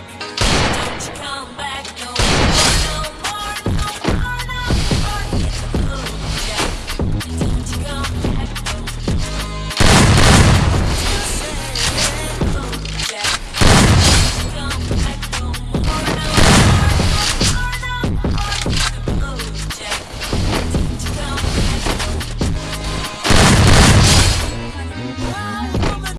back. Don't you come back.